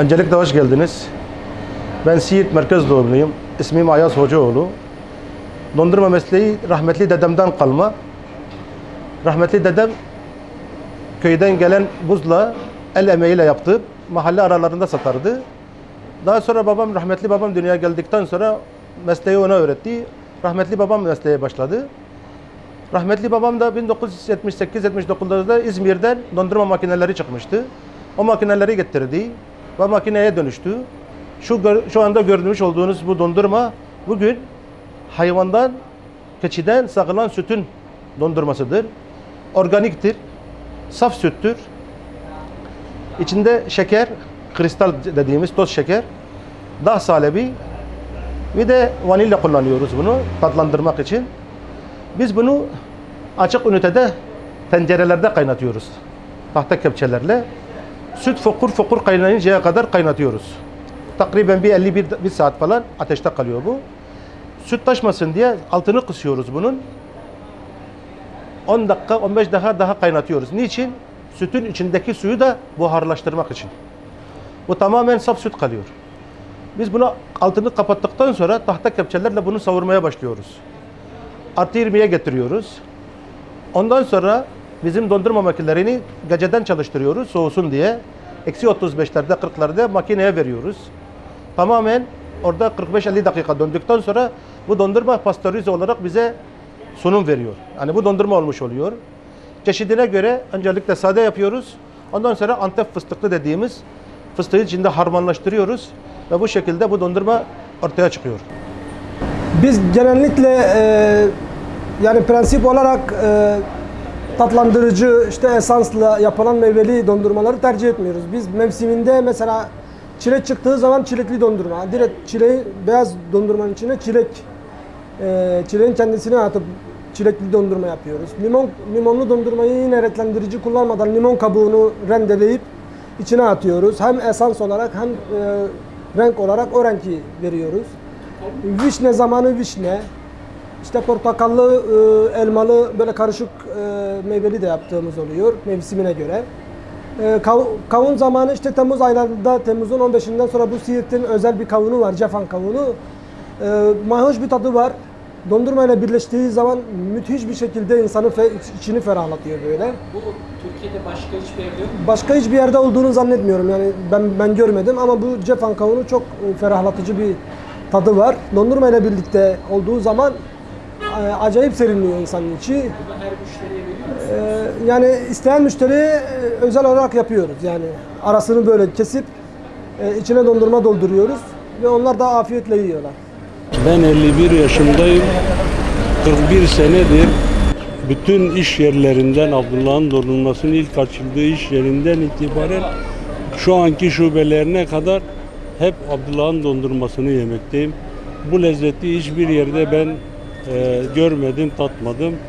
Öncelikle hoş geldiniz. Ben Siirt Merkez doğumluyum. İsmim Ayaz Hocaoğlu. Dondurma mesleği rahmetli dedemden kalma. Rahmetli dedem köyden gelen buzla el emeğiyle yaptı. Mahalle aralarında satardı. Daha sonra babam, rahmetli babam dünyaya geldikten sonra mesleği ona öğretti. Rahmetli babam mesleğe başladı. Rahmetli babam da 1978-79'da İzmir'den dondurma makineleri çıkmıştı. O makineleri getirdi ve makineye dönüştü. Şu, şu anda görmüş olduğunuz bu dondurma bugün hayvandan, keçiden sağılan sütün dondurmasıdır. Organiktir, saf süttür. İçinde şeker, kristal dediğimiz toz şeker, dağ salebi ve de vanilya kullanıyoruz bunu tatlandırmak için. Biz bunu açık ünitede tencerelerde kaynatıyoruz. Tahta kepçelerle. Süt fokur fokur kaynayıncaya kadar kaynatıyoruz. Takriben bir 51 bir saat falan ateşte kalıyor bu. Süt taşmasın diye altını kısıyoruz bunun. 10 dakika 15 dakika daha kaynatıyoruz. Niçin? Sütün içindeki suyu da buharlaştırmak için. Bu tamamen saf süt kalıyor. Biz bunu altını kapattıktan sonra tahta kepçelerle bunu savurmaya başlıyoruz. Artı 20'ye getiriyoruz. Ondan sonra bizim dondurma makinelerini geceden çalıştırıyoruz soğusun diye. Eksi 35'lerde 40'larda makineye veriyoruz. Tamamen orada 45-50 dakika döndükten sonra bu dondurma pastörize olarak bize sunum veriyor. Yani bu dondurma olmuş oluyor. Çeşidine göre öncelikle sade yapıyoruz. Ondan sonra Antep fıstıklı dediğimiz fıstığı içinde harmanlaştırıyoruz. Ve bu şekilde bu dondurma ortaya çıkıyor. Biz genellikle e, yani prensip olarak e, tatlandırıcı işte esansla yapılan meyveli dondurmaları tercih etmiyoruz. Biz mevsiminde mesela çilek çıktığı zaman çilekli dondurma, direkt çileği beyaz dondurmanın içine çilek e, çileğin kendisini atıp çilekli dondurma yapıyoruz. Limon limonlu dondurmayı yine renklendirici kullanmadan limon kabuğunu rendeleyip içine atıyoruz. Hem esans olarak hem e, renk olarak o renki veriyoruz. Vişne zamanı vişne. İşte portakallı, e, elmalı böyle karışık e, meyveli de yaptığımız oluyor mevsimine göre. E, kav- kavun zamanı işte Temmuz aylarında, Temmuz'un 15'inden sonra bu Siirt'in özel bir kavunu var, Cefan kavunu. E, mayhoş bir tadı var. Dondurma ile birleştiği zaman müthiş bir şekilde insanı fe- içini ferahlatıyor böyle. Bu Türkiye'de başka hiçbir yerde yok mu? Başka hiçbir yerde olduğunu zannetmiyorum yani ben ben görmedim ama bu Cefan kavunu çok ferahlatıcı bir tadı var. Dondurma ile birlikte olduğu zaman acayip serinliyor insanın içi. Bunu her müşteriye veriyor musunuz? E, Yani isteyen müşteriye e, özel olarak yapıyoruz. Yani arasını böyle kesip e, içine dondurma dolduruyoruz ve onlar da afiyetle yiyorlar. Ben 51 yaşındayım. 41 senedir bütün iş yerlerinden Abdullah'ın dondurmasının ilk açıldığı iş yerinden itibaren şu anki şubelerine kadar hep Abdullah'ın dondurmasını yemekteyim. Bu lezzeti hiçbir yerde ben e, görmedim, tatmadım.